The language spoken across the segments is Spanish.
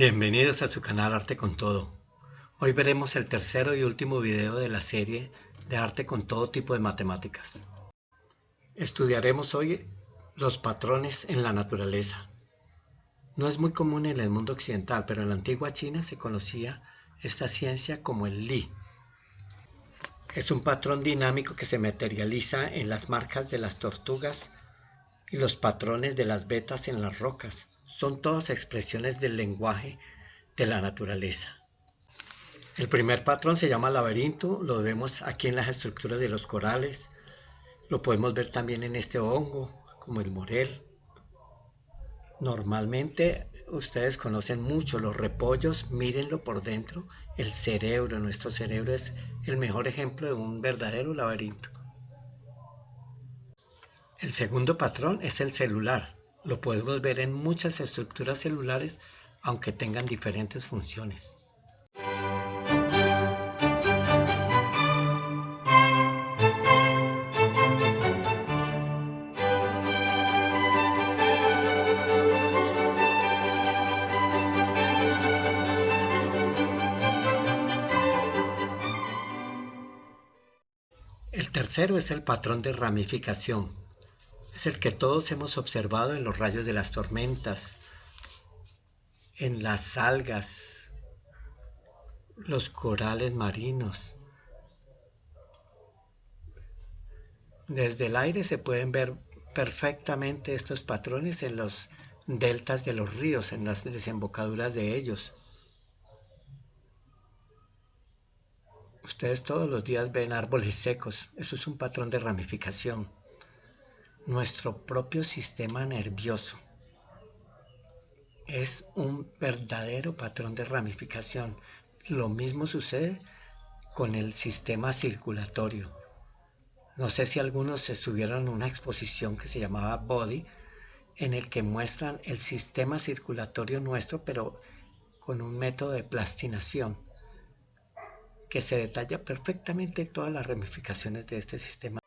Bienvenidos a su canal Arte con Todo. Hoy veremos el tercero y último video de la serie de arte con todo tipo de matemáticas. Estudiaremos hoy los patrones en la naturaleza. No es muy común en el mundo occidental, pero en la antigua China se conocía esta ciencia como el Li. Es un patrón dinámico que se materializa en las marcas de las tortugas y los patrones de las vetas en las rocas son todas expresiones del lenguaje de la naturaleza. El primer patrón se llama laberinto, lo vemos aquí en las estructuras de los corales, lo podemos ver también en este hongo, como el morel. Normalmente ustedes conocen mucho los repollos, mírenlo por dentro, el cerebro, nuestro cerebro es el mejor ejemplo de un verdadero laberinto. El segundo patrón es el celular. Lo podemos ver en muchas estructuras celulares, aunque tengan diferentes funciones. El tercero es el patrón de ramificación es el que todos hemos observado en los rayos de las tormentas, en las algas, los corales marinos. Desde el aire se pueden ver perfectamente estos patrones en los deltas de los ríos, en las desembocaduras de ellos. Ustedes todos los días ven árboles secos, eso es un patrón de ramificación nuestro propio sistema nervioso. Es un verdadero patrón de ramificación. Lo mismo sucede con el sistema circulatorio. No sé si algunos estuvieron en una exposición que se llamaba Body, en el que muestran el sistema circulatorio nuestro, pero con un método de plastinación, que se detalla perfectamente todas las ramificaciones de este sistema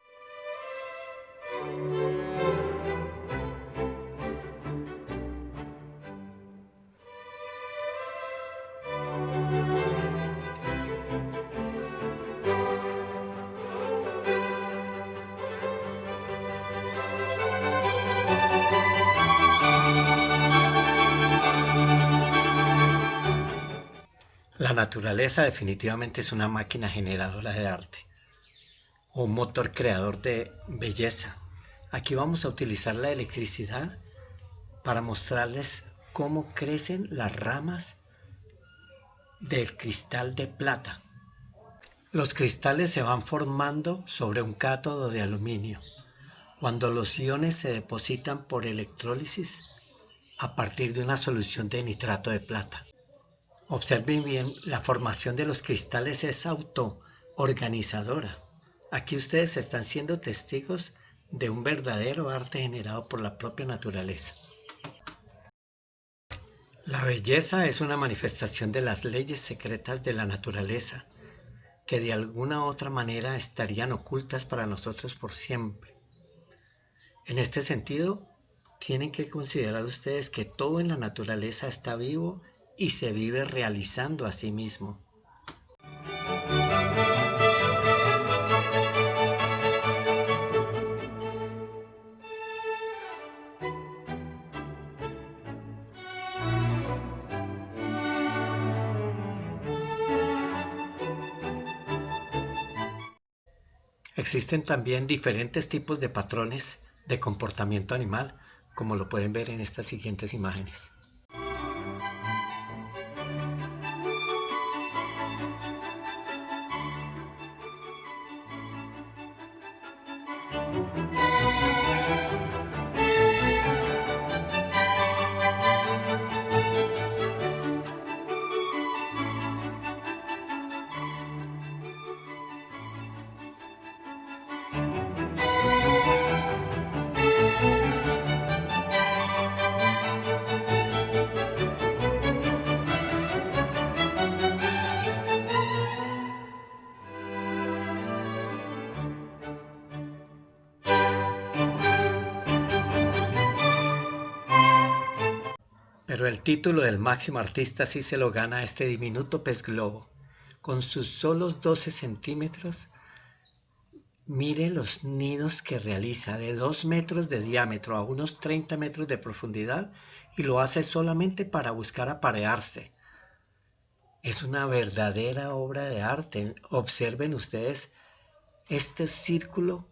La naturaleza definitivamente es una máquina generadora de arte, un motor creador de belleza. Aquí vamos a utilizar la electricidad para mostrarles cómo crecen las ramas del cristal de plata. Los cristales se van formando sobre un cátodo de aluminio. Cuando los iones se depositan por electrólisis a partir de una solución de nitrato de plata. Observen bien, la formación de los cristales es autoorganizadora. Aquí ustedes están siendo testigos de un verdadero arte generado por la propia naturaleza. La belleza es una manifestación de las leyes secretas de la naturaleza, que de alguna otra manera estarían ocultas para nosotros por siempre. En este sentido, tienen que considerar ustedes que todo en la naturaleza está vivo y se vive realizando a sí mismo. Existen también diferentes tipos de patrones de comportamiento animal, como lo pueden ver en estas siguientes imágenes. Pero el título del máximo artista sí se lo gana este diminuto pez globo. Con sus solos 12 centímetros, mire los nidos que realiza de 2 metros de diámetro a unos 30 metros de profundidad y lo hace solamente para buscar aparearse. Es una verdadera obra de arte. Observen ustedes este círculo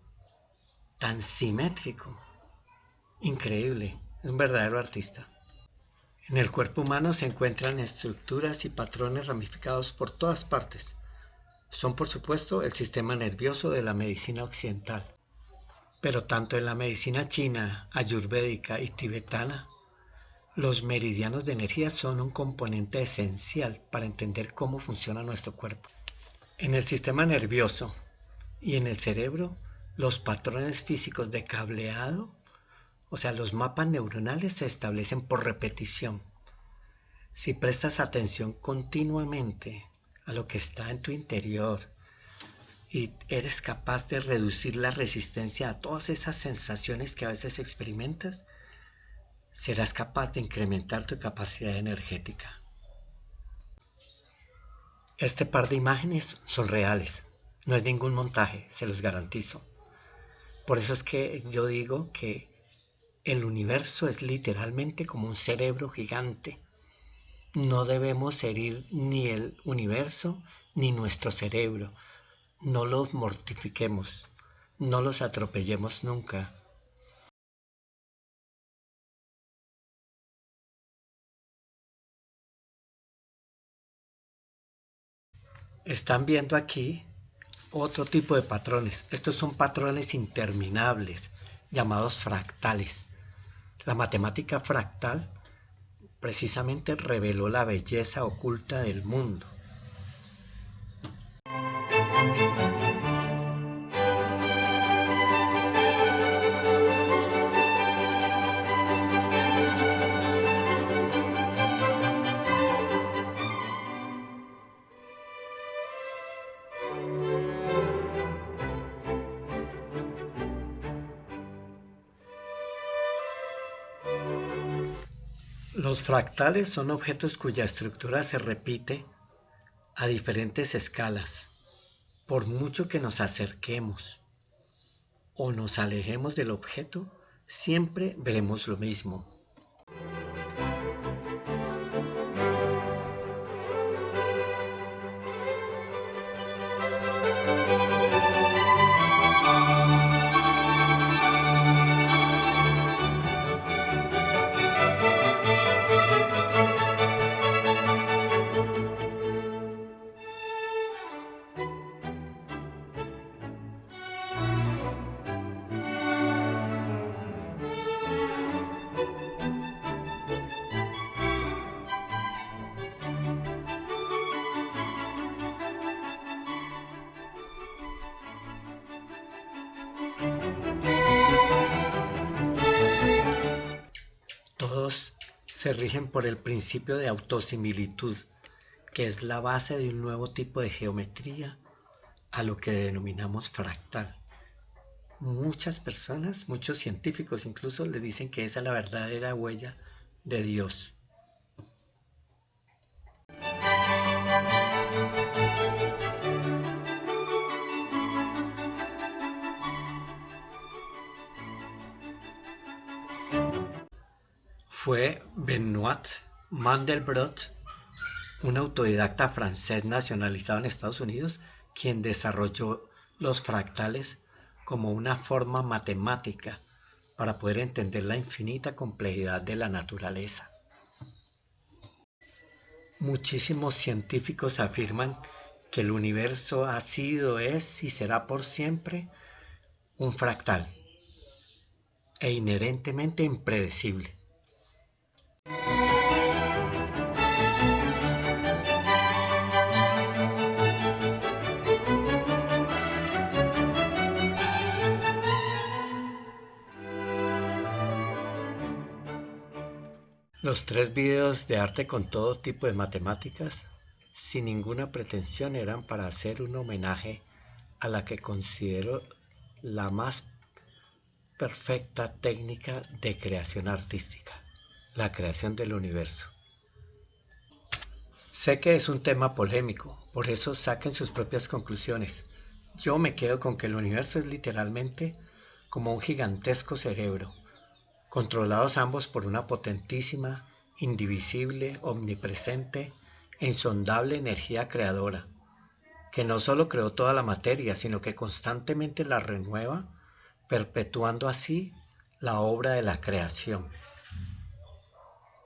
tan simétrico. Increíble, es un verdadero artista. En el cuerpo humano se encuentran estructuras y patrones ramificados por todas partes. Son por supuesto el sistema nervioso de la medicina occidental. Pero tanto en la medicina china, ayurvédica y tibetana, los meridianos de energía son un componente esencial para entender cómo funciona nuestro cuerpo. En el sistema nervioso y en el cerebro, los patrones físicos de cableado o sea, los mapas neuronales se establecen por repetición. Si prestas atención continuamente a lo que está en tu interior y eres capaz de reducir la resistencia a todas esas sensaciones que a veces experimentas, serás capaz de incrementar tu capacidad energética. Este par de imágenes son reales, no es ningún montaje, se los garantizo. Por eso es que yo digo que el universo es literalmente como un cerebro gigante. No debemos herir ni el universo ni nuestro cerebro. No los mortifiquemos. No los atropellemos nunca. Están viendo aquí otro tipo de patrones. Estos son patrones interminables llamados fractales. La matemática fractal precisamente reveló la belleza oculta del mundo. Los fractales son objetos cuya estructura se repite a diferentes escalas. Por mucho que nos acerquemos o nos alejemos del objeto, siempre veremos lo mismo. Se rigen por el principio de autosimilitud, que es la base de un nuevo tipo de geometría, a lo que denominamos fractal. Muchas personas, muchos científicos incluso, le dicen que esa es la verdadera huella de Dios. Fue Benoit Mandelbrot, un autodidacta francés nacionalizado en Estados Unidos, quien desarrolló los fractales como una forma matemática para poder entender la infinita complejidad de la naturaleza. Muchísimos científicos afirman que el universo ha sido, es y será por siempre un fractal e inherentemente impredecible. Los tres videos de arte con todo tipo de matemáticas, sin ninguna pretensión, eran para hacer un homenaje a la que considero la más perfecta técnica de creación artística, la creación del universo. Sé que es un tema polémico, por eso saquen sus propias conclusiones. Yo me quedo con que el universo es literalmente como un gigantesco cerebro, controlados ambos por una potentísima, indivisible, omnipresente e insondable energía creadora, que no solo creó toda la materia, sino que constantemente la renueva, perpetuando así la obra de la creación.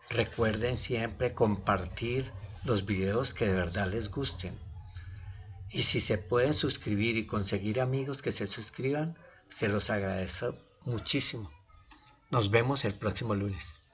Recuerden siempre compartir los videos que de verdad les gusten. Y si se pueden suscribir y conseguir amigos que se suscriban, se los agradezco muchísimo. Nos vemos el próximo lunes.